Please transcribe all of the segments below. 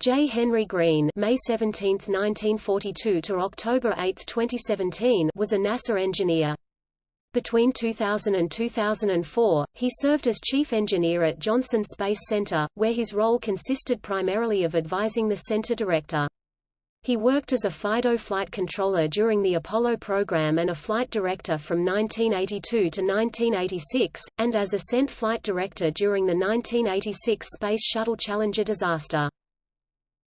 J. Henry Greene May 17, 1942 to October 8, 2017 was a NASA engineer. Between 2000 and 2004, he served as chief engineer at Johnson Space Center, where his role consisted primarily of advising the center director. He worked as a FIDO flight controller during the Apollo program and a flight director from 1982 to 1986, and as ascent flight director during the 1986 Space Shuttle Challenger disaster.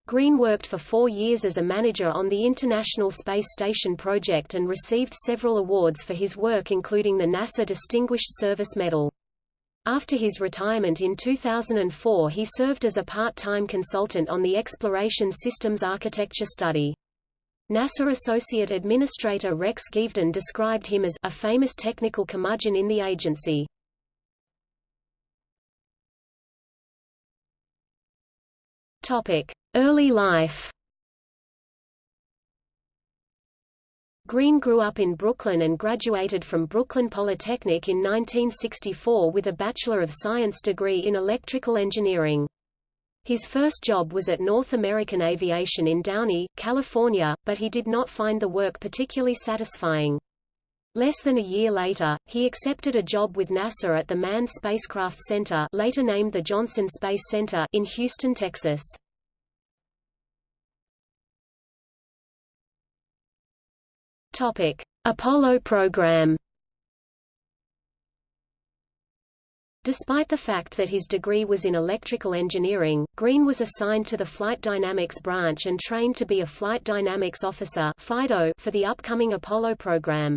Greene worked for four years as a manager on the International Space Station project and received several awards for his work including the NASA Distinguished Service Medal. After his retirement in 2004 he served as a part-time consultant on the Exploration Systems Architecture study. NASA Associate Administrator Rex Geveden described him as a famous technical curmudgeon in the agency. Topic: Early life. Greene grew up in Brooklyn and graduated from Brooklyn Polytechnic in 1964 with a Bachelor of Science degree in electrical engineering. His first job was at North American Aviation in Downey, California, but he did not find the work particularly satisfying. Less than a year later, he accepted a job with NASA at the Manned Spacecraft Center later named the Johnson Space Center in Houston, Texas. Topic: Apollo program. Despite the fact that his degree was in electrical engineering, Greene was assigned to the Flight Dynamics branch and trained to be a Flight Dynamics Officer for the upcoming Apollo program.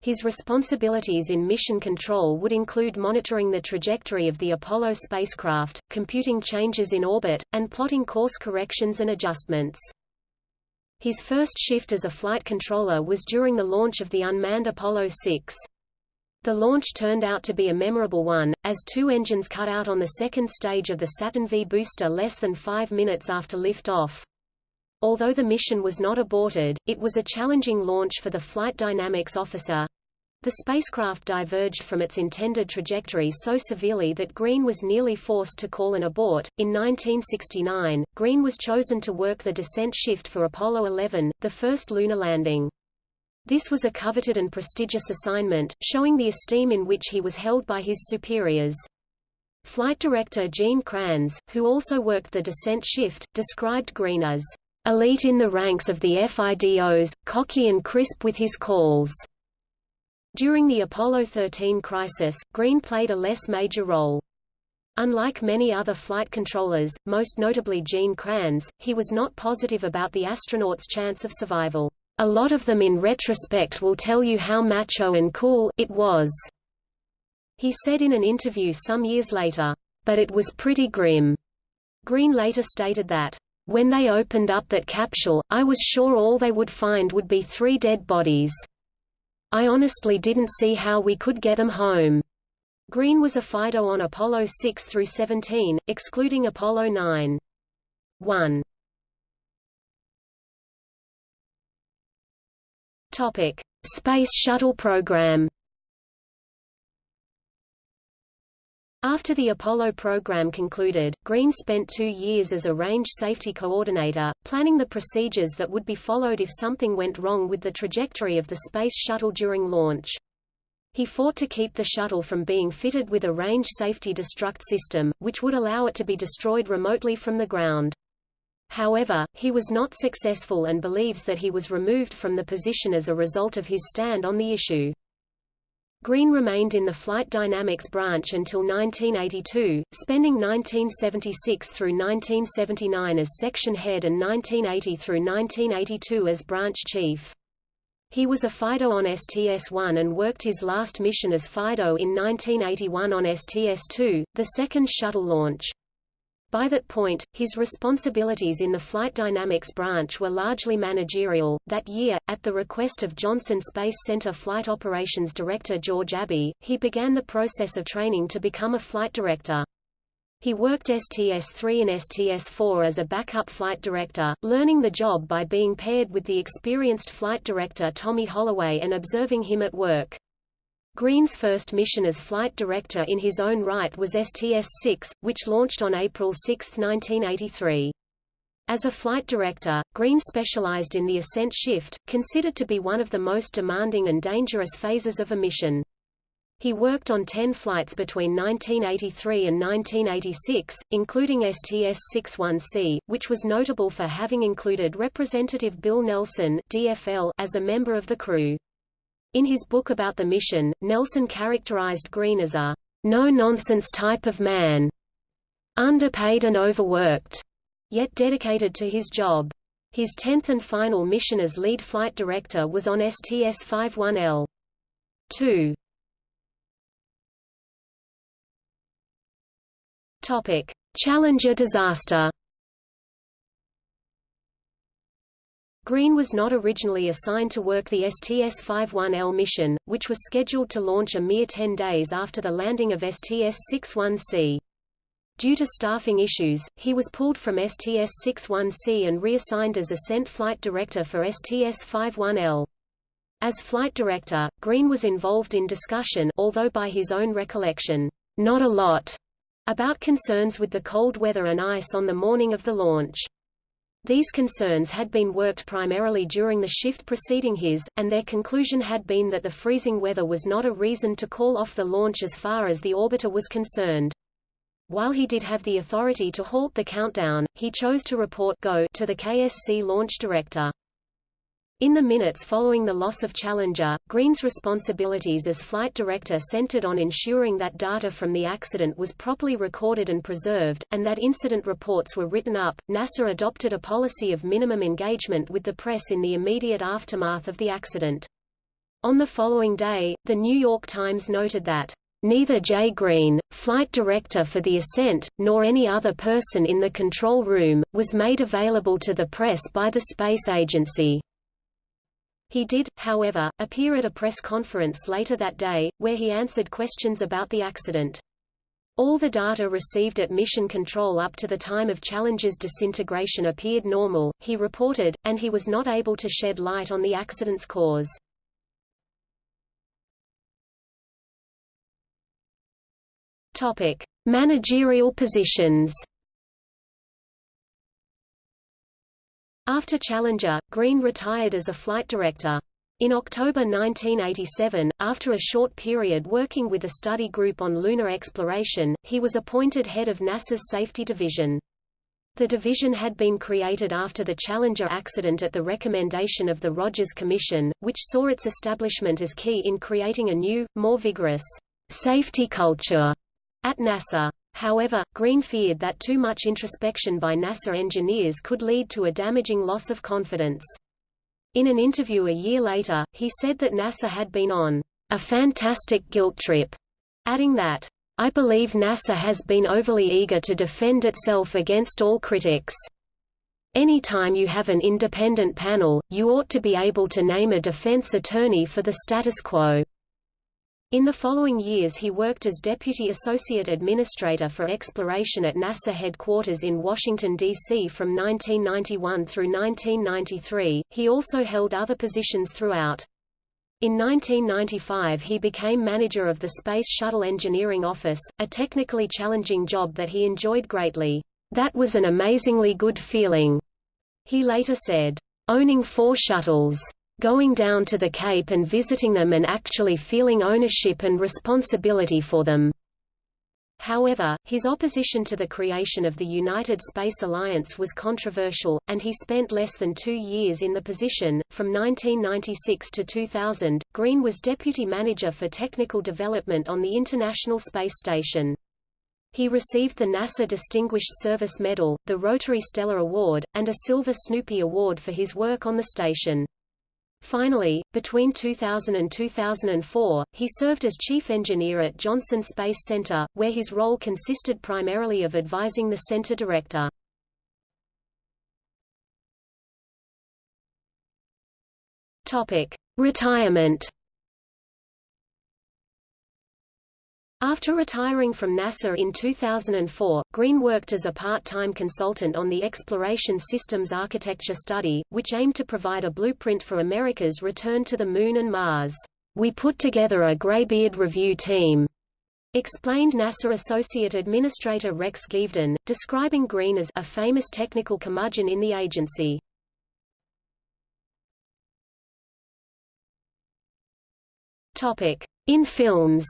His responsibilities in mission control would include monitoring the trajectory of the Apollo spacecraft, computing changes in orbit, and plotting course corrections and adjustments. His first shift as a flight controller was during the launch of the unmanned Apollo 6. The launch turned out to be a memorable one, as two engines cut out on the second stage of the Saturn V booster less than five minutes after liftoff. Although the mission was not aborted, it was a challenging launch for the flight dynamics officer. The spacecraft diverged from its intended trajectory so severely that Greene was nearly forced to call an abort. In 1969, Greene was chosen to work the descent shift for Apollo 11, the first lunar landing. This was a coveted and prestigious assignment, showing the esteem in which he was held by his superiors. Flight director Gene Kranz, who also worked the descent shift, described Greene as elite in the ranks of the FIDOs, cocky and crisp with his calls. During the Apollo 13 crisis, Greene played a less major role. Unlike many other flight controllers, most notably Gene Kranz, he was not positive about the astronauts' chance of survival. A lot of them in retrospect will tell you how macho and cool it was, he said in an interview some years later. But it was pretty grim. Greene later stated that, when they opened up that capsule, I was sure all they would find would be three dead bodies. I honestly didn't see how we could get them home. Greene was a FIDO on Apollo 6 through 17, excluding Apollo 9. 1. Topic: Space Shuttle program. After the Apollo program concluded, Greene spent two years as a range safety coordinator, planning the procedures that would be followed if something went wrong with the trajectory of the Space Shuttle during launch. He fought to keep the shuttle from being fitted with a range safety destruct system, which would allow it to be destroyed remotely from the ground. However, he was not successful and believes that he was removed from the position as a result of his stand on the issue. Greene remained in the flight dynamics branch until 1982, spending 1976 through 1979 as section head and 1980 through 1982 as branch chief. He was a FIDO on STS-1 and worked his last mission as FIDO in 1981 on STS-2, the second shuttle launch. By that point, his responsibilities in the flight dynamics branch were largely managerial. That year, at the request of Johnson Space Center Flight Operations Director George Abbey, he began the process of training to become a flight director. He worked STS-3 and STS-4 as a backup flight director, learning the job by being paired with the experienced flight director Tommy Holloway and observing him at work. Greene's first mission as flight director in his own right was STS-6, which launched on April 6, 1983. As a flight director, Greene specialized in the ascent shift, considered to be one of the most demanding and dangerous phases of a mission. He worked on 10 flights between 1983 and 1986, including STS-61C, which was notable for having included Representative Bill Nelson DFL as a member of the crew. In his book about the mission, Nelson characterized Greene as a no-nonsense type of man, underpaid and overworked yet dedicated to his job. His tenth and final mission as lead flight director was on STS-51L. 2. Topic: Challenger disaster. Greene was not originally assigned to work the STS-51L mission, which was scheduled to launch a mere 10 days after the landing of STS-61C. Due to staffing issues, he was pulled from STS-61C and reassigned as Ascent Flight Director for STS-51L. As flight director, Greene was involved in discussion although by his own recollection, not a lot, about concerns with the cold weather and ice on the morning of the launch. These concerns had been worked primarily during the shift preceding his, and their conclusion had been that the freezing weather was not a reason to call off the launch as far as the orbiter was concerned. While he did have the authority to halt the countdown, he chose to report go to the KSC launch director. In the minutes following the loss of Challenger, Greene's responsibilities as flight director centered on ensuring that data from the accident was properly recorded and preserved, and that incident reports were written up. NASA adopted a policy of minimum engagement with the press in the immediate aftermath of the accident. On the following day, The New York Times noted that Neither Jay Greene, flight director for the ascent, nor any other person in the control room, was made available to the press by the space agency. He did, however, appear at a press conference later that day, where he answered questions about the accident. All the data received at Mission Control up to the time of Challenger's disintegration appeared normal, he reported, and he was not able to shed light on the accident's cause. Topic: Managerial positions. After Challenger, Greene retired as a flight director. In October 1987, after a short period working with a study group on lunar exploration, he was appointed head of NASA's Safety Division. The division had been created after the Challenger accident at the recommendation of the Rogers Commission, which saw its establishment as key in creating a new, more vigorous safety culture at NASA. However, Greene feared that too much introspection by NASA engineers could lead to a damaging loss of confidence. In an interview a year later, he said that NASA had been on a fantastic guilt trip, adding that, I believe NASA has been overly eager to defend itself against all critics. Any time you have an independent panel, you ought to be able to name a defense attorney for the status quo. In the following years he worked as Deputy Associate Administrator for Exploration at NASA headquarters in Washington, D.C. from 1991 through 1993. He also held other positions throughout. In 1995 he became manager of the Space Shuttle Engineering Office, a technically challenging job that he enjoyed greatly. That was an amazingly good feeling. He later said, owning four shuttles going down to the Cape and visiting them and actually feeling ownership and responsibility for them. However, his opposition to the creation of the United Space Alliance was controversial, and he spent less than two years in the position. From 1996 to 2000, Greene was deputy manager for technical development on the International Space Station. He received the NASA Distinguished Service Medal, the Rotary Stellar Award, and a Silver Snoopy Award for his work on the station. Finally, between 2000 and 2004, he served as chief engineer at Johnson Space Center, where his role consisted primarily of advising the center director. Topic: Retirement After retiring from NASA in 2004, Greene worked as a part-time consultant on the Exploration Systems Architecture Study, which aimed to provide a blueprint for America's return to the Moon and Mars. We put together a graybeard review team, Explained NASA Associate Administrator Rex Geveden, describing Greene as a famous technical curmudgeon in the agency. In films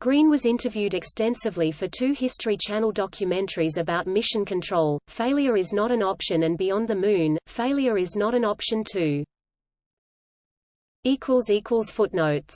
Greene was interviewed extensively for two History Channel documentaries about mission control, Failure is Not an Option and Beyond the Moon, Failure is Not an Option too. Footnotes